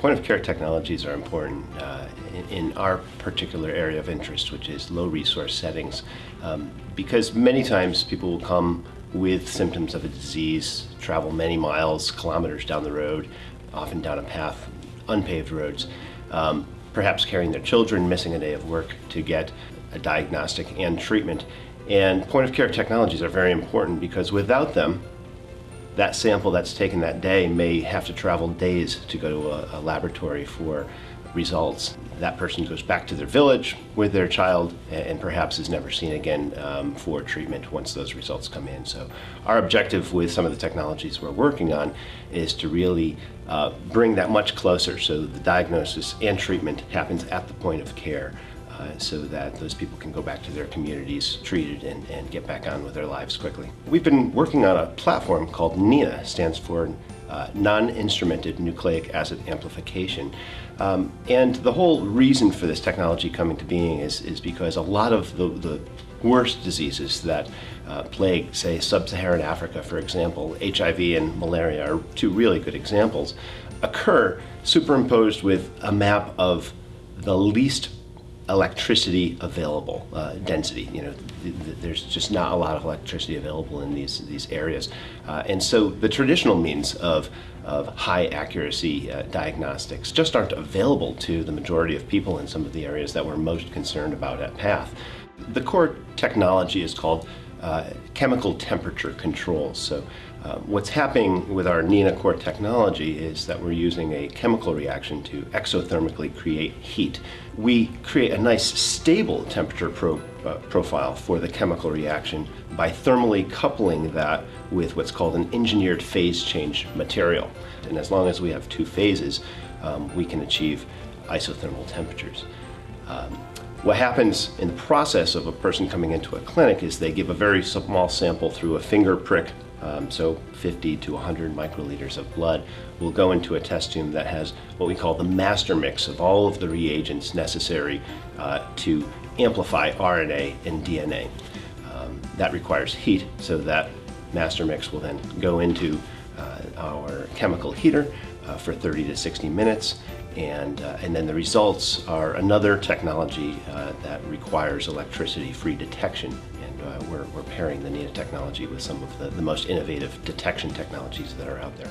Point of care technologies are important uh, in, in, our particular area of interest, which is low resource settings, um, because many times people will come with symptoms of a disease, travel many miles, kilometers down the road, often down a path, unpaved roads, um, perhaps carrying their children, missing a day of work to get a diagnostic and treatment. And point of care technologies are very important because without them, that sample that's taken that day may have to travel days to go to a, a, laboratory for results. That person goes back to their village with their child and perhaps is never seen again um, for treatment once those results come in. So our objective with some of the technologies we're working on is to really uh, bring that much closer so the diagnosis and treatment happens at the point of care. Uh, so that those people can go back to their communities treated and, and get back on with their lives quickly. We've been working on a platform called NINA, stands for uh, non-instrumented nucleic acid amplification. Um, and the whole reason for this technology coming to being is, is because a lot of the, the worst diseases that uh, plague, say, sub-Saharan Africa, for example, HIV and malaria are two really good examples, occur superimposed with a map of the least electricity available, uh, density. You know, th th there's just not a lot of electricity available in these these areas, uh, and so the traditional means of of high accuracy uh, diagnostics just aren't available to the majority of people in some of the areas that we're most concerned about at PATH. The core technology is called uh, chemical temperature control. So uh, what's happening with our NINA core technology is that we're using a chemical reaction to exothermically create heat. We create a nice stable temperature pro uh, profile for the chemical reaction by thermally coupling that with what's called an engineered phase change material. And as long as we have two phases, um, we can achieve isothermal temperatures. Um, what happens in the process of a person coming into a clinic is they give a very small sample through a finger prick, um, so 50 to 100 microliters of blood will go into a test tube that has what we call the master mix of all of the reagents necessary uh, to amplify RNA and DNA. Um, that requires heat, so that master mix will then go into uh, our chemical heater uh, for 30 to 60 minutes and, uh, and then the results are another technology uh, that requires electricity-free detection. And uh, we're, we're pairing the NINA technology with some of the, the most innovative detection technologies that are out there.